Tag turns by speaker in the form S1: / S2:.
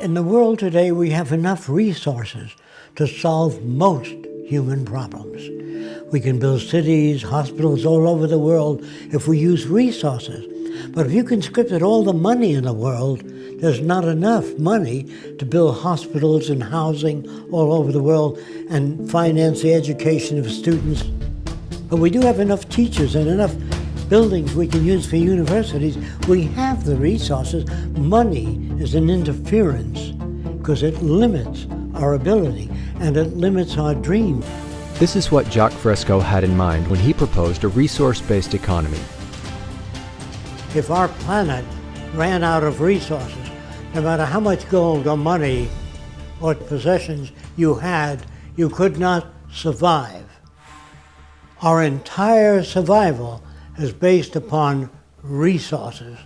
S1: In the world today, we have enough resources to solve most human problems. We can build cities, hospitals all over the world if we use resources. But if you conscripted all the money in the world, there's not enough money to build hospitals and housing all over the world and finance the education of students. But we do have enough teachers and enough buildings we can use for universities. We have the resources. Money is an interference because it limits our ability and it limits our dreams.
S2: This is what Jacques Fresco had in mind when he proposed a resource-based economy.
S1: If our planet ran out of resources, no matter how much gold or money or possessions you had, you could not survive. Our entire survival is based upon resources.